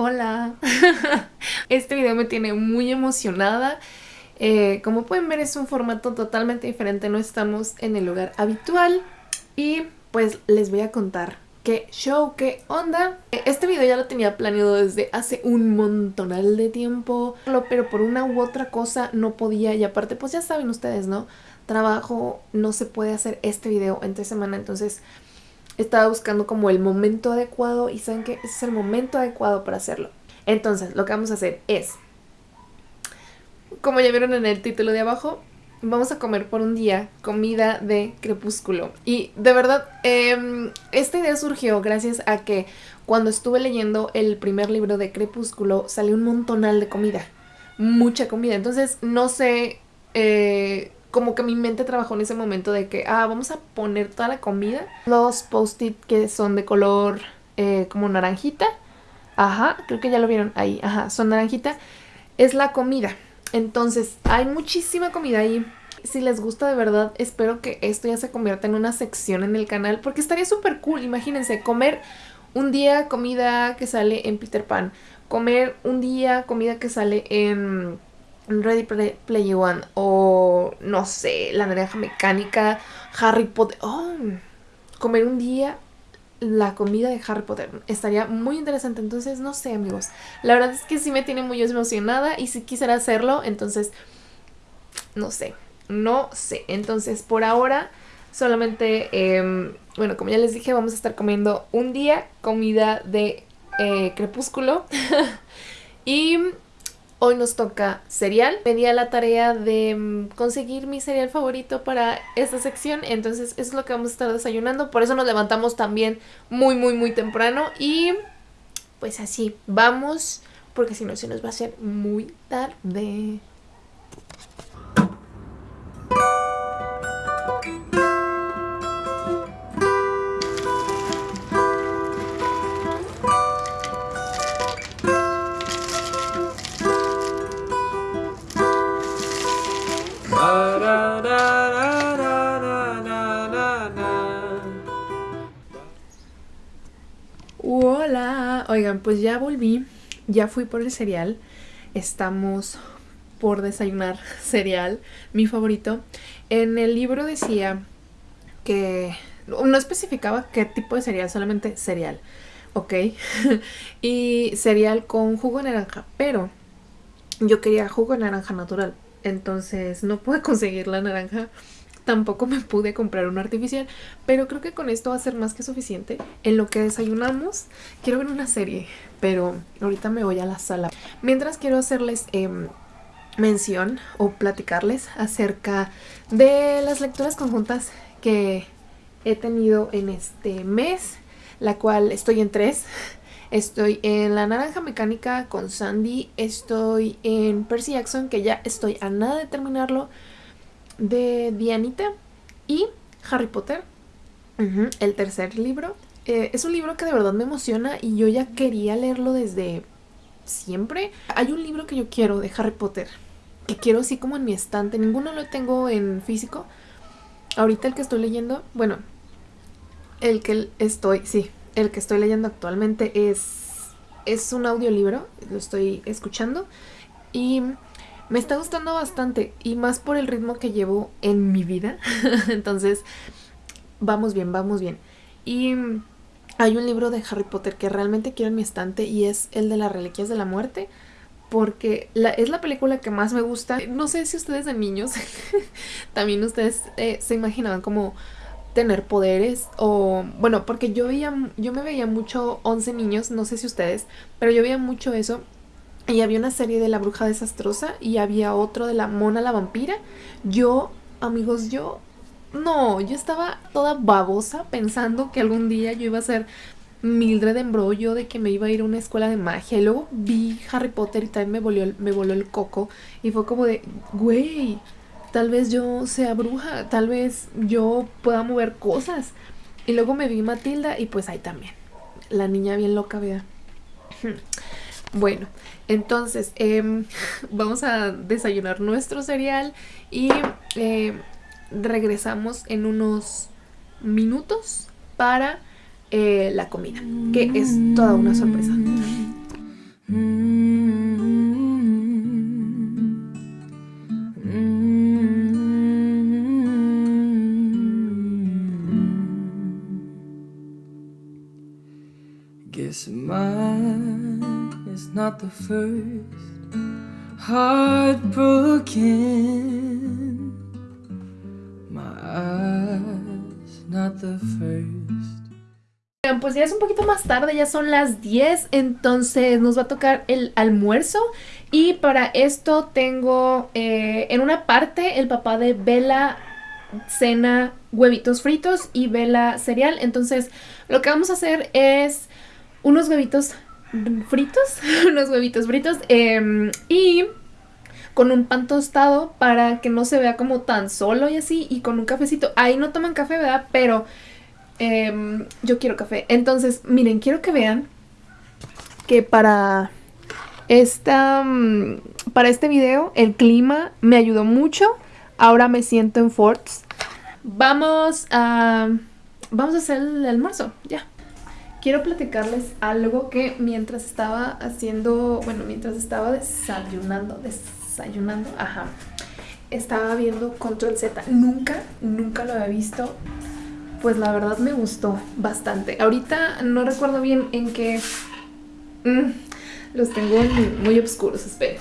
Hola. Este video me tiene muy emocionada. Eh, como pueden ver es un formato totalmente diferente, no estamos en el lugar habitual. Y pues les voy a contar qué show, qué onda. Este video ya lo tenía planeado desde hace un montonal de tiempo, pero por una u otra cosa no podía y aparte pues ya saben ustedes, ¿no? Trabajo, no se puede hacer este video entre semana, entonces estaba buscando como el momento adecuado y saben que ese es el momento adecuado para hacerlo. Entonces, lo que vamos a hacer es, como ya vieron en el título de abajo, vamos a comer por un día comida de crepúsculo. Y de verdad, em, esta idea surgió gracias a que cuando estuve leyendo el primer libro de Crepúsculo salió un montonal de comida. Mucha comida. Entonces, no sé, eh, como que mi mente trabajó en ese momento de que, ah, vamos a poner toda la comida. Los post-it que son de color eh, como naranjita Ajá, creo que ya lo vieron ahí. Ajá, son naranjita. Es la comida. Entonces, hay muchísima comida ahí. Si les gusta de verdad, espero que esto ya se convierta en una sección en el canal. Porque estaría súper cool, imagínense, comer un día comida que sale en Peter Pan. Comer un día comida que sale en Ready Play, One. O, no sé, la naranja mecánica, Harry Potter. Oh, comer un día la comida de Harry Potter. Estaría muy interesante, entonces no sé amigos. La verdad es que sí me tiene muy emocionada y si quisiera hacerlo, entonces no sé, no sé. Entonces por ahora solamente, em, bueno, como ya les dije, vamos a estar comiendo un día comida de eh, crepúsculo. y Hoy nos toca cereal. Me a la tarea de mm, conseguir mi cereal favorito para esta sección. Entonces eso es lo que vamos a estar desayunando. Por eso nos levantamos también muy, muy, muy temprano. Y pues así, vamos. Porque si no se nos va a hacer muy tarde. Oigan, pues ya volví, ya fui por el cereal, estamos por desayunar cereal, mi favorito. En el libro decía que no especificaba qué tipo de cereal, solamente cereal, ¿ok? y cereal con jugo de naranja, pero yo quería jugo de naranja natural, entonces no pude conseguir la naranja Tampoco me pude comprar un artificial, pero creo que con esto va a ser más que suficiente. En lo que desayunamos, quiero ver una serie, pero ahorita me voy a la sala. Mientras quiero hacerles em, mención o platicarles acerca de las lecturas conjuntas que he tenido en este mes, la cual estoy en tres. Estoy en La Naranja Mecánica con Sandy, estoy en Percy Jackson, que ya estoy a nada de terminarlo, de Dianita y Harry Potter, el tercer libro. Eh, es un libro que de verdad me emociona y yo ya quería leerlo desde siempre. Hay un libro que yo quiero de Harry Potter, que quiero así como en mi estante. Ninguno lo tengo en físico. Ahorita el que estoy leyendo, bueno, el que estoy, sí, el que estoy leyendo actualmente es, es un audiolibro, lo estoy escuchando y me está gustando bastante y más por el ritmo que llevo en mi vida. Entonces, vamos bien, vamos bien. Y hay un libro de Harry Potter que realmente quiero en mi estante y es el de las reliquias de la muerte. Porque es la película que más me gusta. No sé si ustedes de niños también ustedes eh, se imaginaban como tener poderes o bueno porque yo veía yo me veía mucho 11 niños no sé si ustedes pero yo veía mucho eso y había una serie de La Bruja Desastrosa y había otro de La Mona la Vampira. Yo, amigos, yo... No, yo estaba toda babosa pensando que algún día yo iba a ser Mildred de embrollo, de que me iba a ir a una escuela de magia. Y luego vi Harry Potter y también me voló, me voló el coco. Y fue como de, güey, tal vez yo sea bruja, tal vez yo pueda mover cosas. Y luego me vi Matilda y pues ahí también. La niña bien loca, vea. Bueno, entonces em, vamos a desayunar nuestro cereal y em, regresamos en unos minutos para eh, la comida, que es toda una sorpresa. The first heartbroken. My eyes not the first. Pues ya es un poquito más tarde, ya son las 10, entonces nos va a tocar el almuerzo y para esto tengo eh, en una parte el papá de Bella cena huevitos fritos y Bella cereal, entonces lo que vamos a hacer es unos huevitos fritos, unos huevitos fritos em, y con un pan tostado para que no se vea como tan solo y así y con un cafecito. Ahí no toman café, ¿verdad? Pero em, yo quiero café. Entonces, miren, quiero que vean que para esta mm, para este video el clima me ayudó mucho. Ahora me siento en Forts. Vamos a vamos a hacer el almuerzo, ya quiero platicarles algo que mientras estaba haciendo, bueno, mientras estaba desayunando, desayunando, ajá, estaba viendo Control Z. Nunca, nunca lo había visto. Pues la verdad me gustó bastante. Ahorita no recuerdo bien en qué... Mm, los tengo muy, oscuros, espero.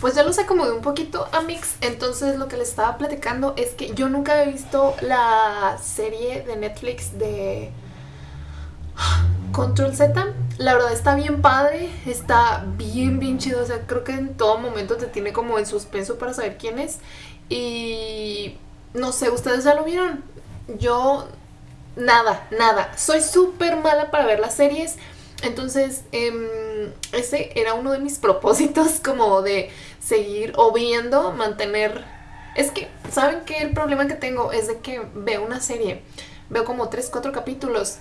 Pues ya lo sé como de un poquito a mix, entonces lo que les estaba platicando es que yo nunca he visto la serie de Netflix de Control Z. La verdad está bien padre, está bien bien chido, o sea, creo que en todo momento te tiene como en suspenso para saber quién es. Y no sé, ¿ustedes ya lo vieron? Yo nada, nada. Soy súper mala para ver las series. Entonces, em, ese era uno de mis propósitos como de seguir o viendo, mantener... Es que, ¿saben qué? El problema que tengo es de que veo una serie, veo como 3, 4 capítulos,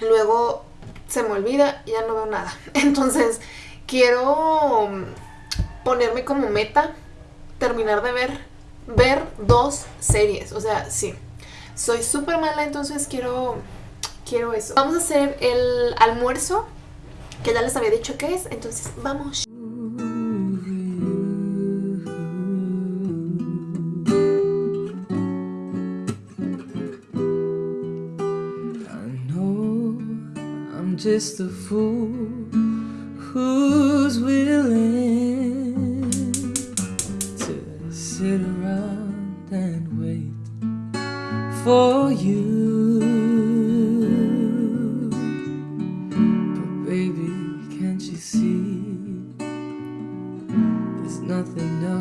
luego se me olvida y ya no veo nada. Entonces, quiero ponerme como meta terminar de ver, ver dos series. O sea, sí. Soy súper mala, entonces quiero quiero eso. Vamos a hacer el almuerzo, que ya les había dicho que es, entonces vamos. a fool who's willing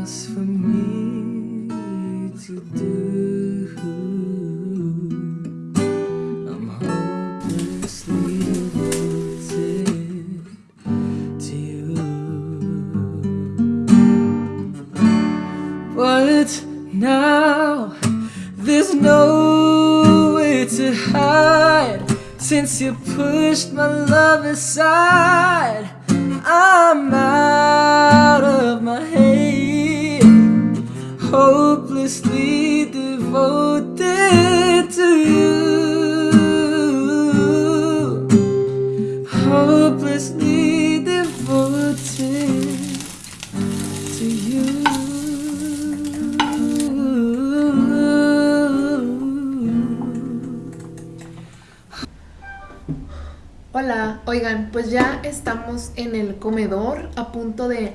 was for me to do I'm hopelessly devoted to you But now there's no way to hide Since you pushed my love aside Hopelessly devoted to you. Hopelessly devoted to you. Hola, oigan, pues ya estamos en el comedor a punto de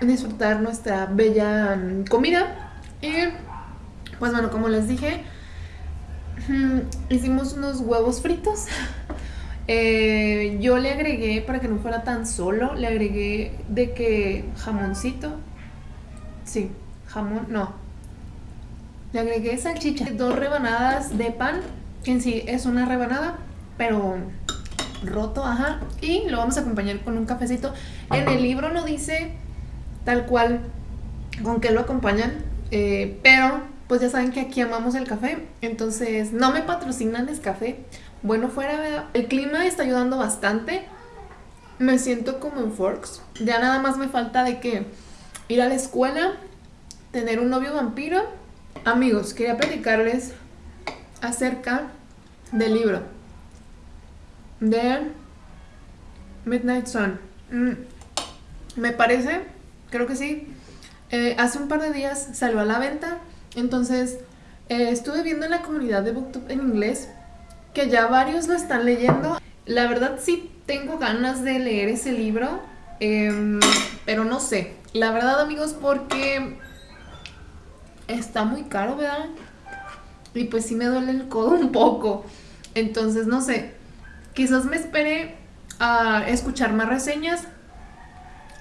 disfrutar nuestra bella mm, comida y pues bueno, como les dije, mm, hicimos unos huevos fritos eh, yo le agregué, para que no fuera tan solo, le agregué de que jamoncito, sí, jamón, no, le agregué salchicha, dos rebanadas de pan, que en sí es una rebanada, pero roto, ajá. Y lo vamos a acompañar con un cafecito. En el libro no dice tal cual con qué lo acompañan, eh, pero pues ya saben que aquí amamos el café, entonces no me patrocinan café. Bueno, fuera, el clima está ayudando bastante. Me siento como en Forks. Ya nada más me falta de que ir a la escuela, tener un novio vampiro. Amigos, quería platicarles acerca del libro de Midnight Sun. Mm, me parece, creo que sí. Eh, hace un par de días salió a la venta. Entonces, eh, estuve viendo en la comunidad de Booktube en inglés que ya varios lo están leyendo. La verdad sí tengo ganas de leer ese libro, em, pero no sé. La verdad amigos porque está muy caro, ¿verdad? Y pues sí me duele el codo un poco. Entonces no sé, quizás me espere a escuchar más reseñas.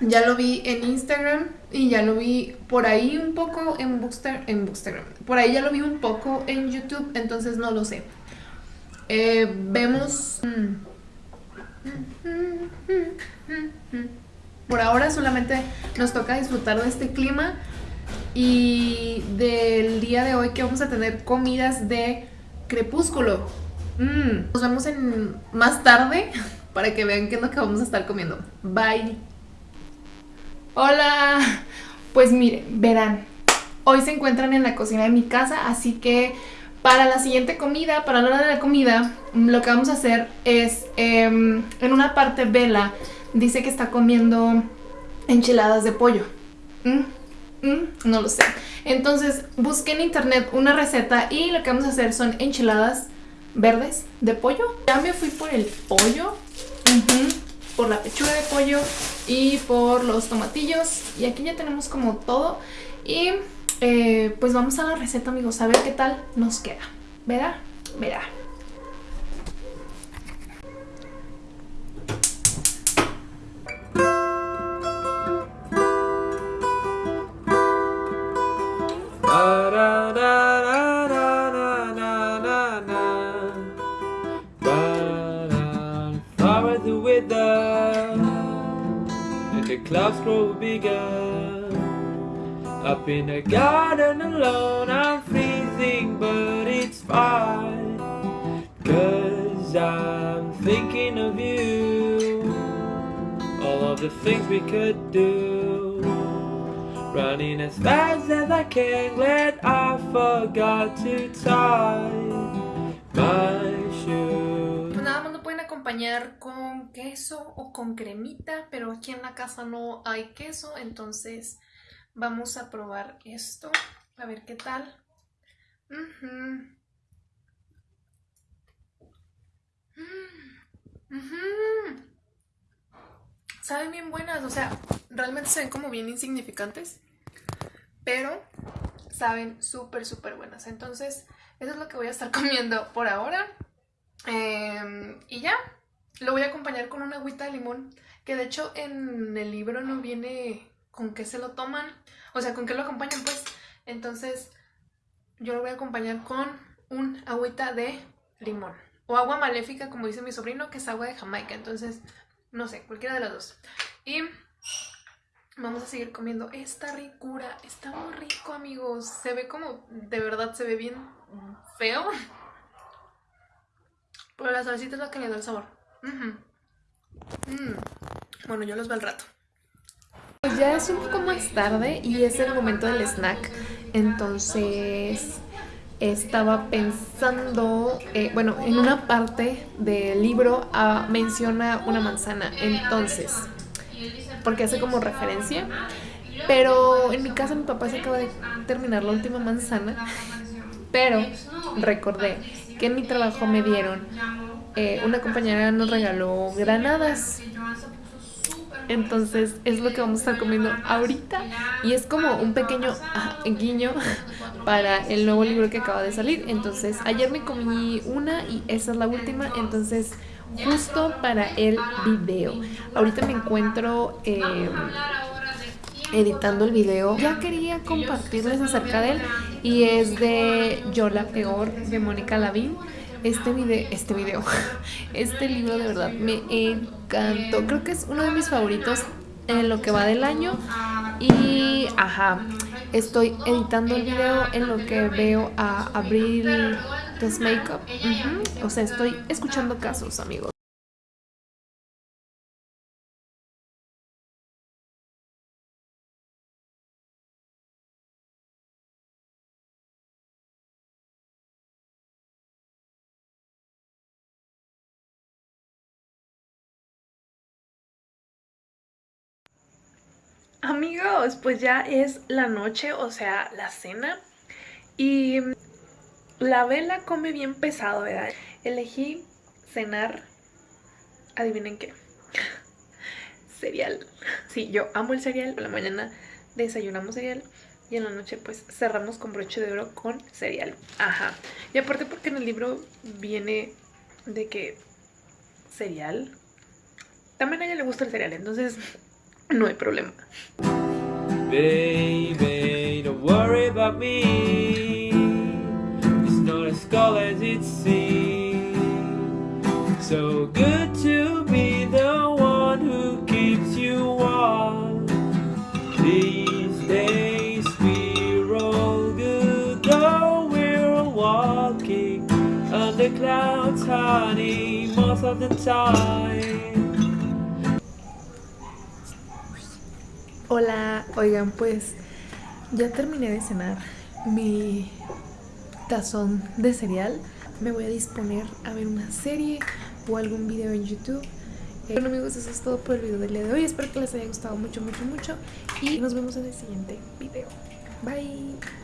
Ya lo vi en Instagram y ya lo vi por ahí un poco en Bookster, en Bookstagram. Por ahí ya lo vi un poco en YouTube, entonces no lo sé. Eh, vemos... Por ahora solamente nos toca disfrutar de este clima y del día de hoy que vamos a tener comidas de crepúsculo. Mm, nos vemos en más tarde para que vean qué es lo que vamos a estar comiendo. Bye. Hola. Pues miren, verán, hoy se encuentran en la cocina de mi casa, así que para la siguiente comida, para la hora de la comida, lo que vamos a hacer es, em, en una parte Vela dice que está comiendo enchiladas de pollo. Mm, mm, no lo sé. Entonces busqué en internet una receta y lo que vamos a hacer son enchiladas verdes de pollo. Ya me fui por el pollo, por la pechuga de pollo y por los tomatillos. Y aquí ya tenemos como todo. Y eh, pues vamos a la receta, amigos, a ver qué tal nos queda. ¿Verá? Verá. Up in the garden alone I'm freezing but it's fine. Cause I'm thinking of you. All of the things we could do. Running as fast as I can Glad I forgot to tie my shoes con queso o con cremita Pero aquí en la casa no hay queso Entonces Vamos a probar esto, a ver qué tal. Saben bien buenas, o sea, realmente se ven como bien insignificantes, pero saben súper, súper buenas. Entonces, eso es lo que voy a estar comiendo por ahora. Em, y ya, lo voy a acompañar con una agüita de limón, que de hecho en el libro no viene con qué se lo toman, o sea, con qué lo acompañan pues. Entonces yo lo voy a acompañar con un agüita de limón. O agua maléfica, como dice mi sobrino, que es agua de Jamaica. Entonces, no sé, cualquiera de las dos. Y vamos a seguir comiendo esta ricura. Está muy rico, amigos. Se ve como, de verdad, se ve bien feo. Pero la salsita es la que le da el sabor. Mm. Bueno, yo los veo al rato. Pues ya es un poco más tarde y es el momento del snack, entonces estaba pensando, eh, bueno, en una parte del libro ah, menciona una manzana, entonces, porque hace como referencia, pero en mi casa mi papá se acaba de terminar la última manzana, pero recordé que en mi trabajo me dieron, eh, una compañera nos regaló granadas. Entonces es lo que vamos a estar comiendo ahorita. Y es como un pequeño guiño para el nuevo libro que acaba de salir. Entonces ayer me comí una y esa es la última, entonces justo para el video. Ahorita me encuentro... Em, editando el video. Ya quería compartirles acerca de él. Y es de Yo la peor de Mónica Lavín este video, este video, este libro de verdad me encantó. Creo que es uno de mis favoritos en lo que va del año. Y, ajá, estoy editando el video en lo que veo a Abril Test Makeup. O sea, estoy escuchando casos, amigos. Amigos, pues ya es la noche, o sea, la cena. Y la vela come bien pesado, ¿verdad? Elegí cenar, adivinen qué, cereal. Sí, yo amo el cereal, por la mañana desayunamos cereal y en la noche pues cerramos con broche de oro con cereal. Ajá. Y aparte porque en el libro viene de que cereal. También a ella le gusta el cereal, entonces no hay problema. Baby, don't worry about me. It's not as cold as it seems. So good to be the one who keeps you warm. These days we're all good, though we're walking under clouds, honey, most of the time. Hola, oigan, pues ya terminé de cenar mi tazón de cereal. Me voy a disponer a ver una serie o algún video en YouTube. Eh, bueno amigos, eso es todo por el video del día de hoy. Espero que les haya gustado mucho, mucho, mucho. Y nos vemos en el siguiente video. Bye.